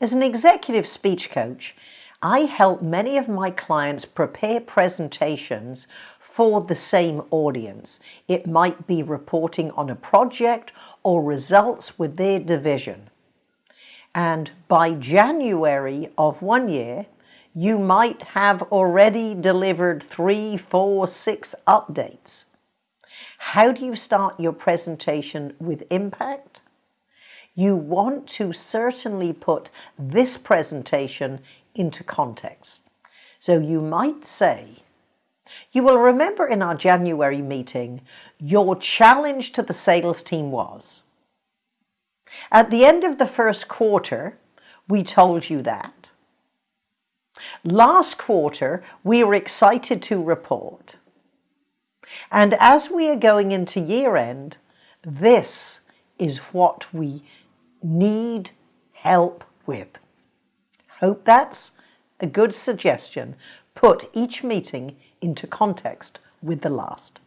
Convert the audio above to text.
As an executive speech coach, I help many of my clients prepare presentations for the same audience. It might be reporting on a project or results with their division. And by January of one year, you might have already delivered three, four, six updates. How do you start your presentation with impact? You want to certainly put this presentation into context. So you might say, you will remember in our January meeting, your challenge to the sales team was, at the end of the first quarter, we told you that. Last quarter, we were excited to report. And as we are going into year end, this is what we need help with. Hope that's a good suggestion. Put each meeting into context with the last.